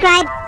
subscribe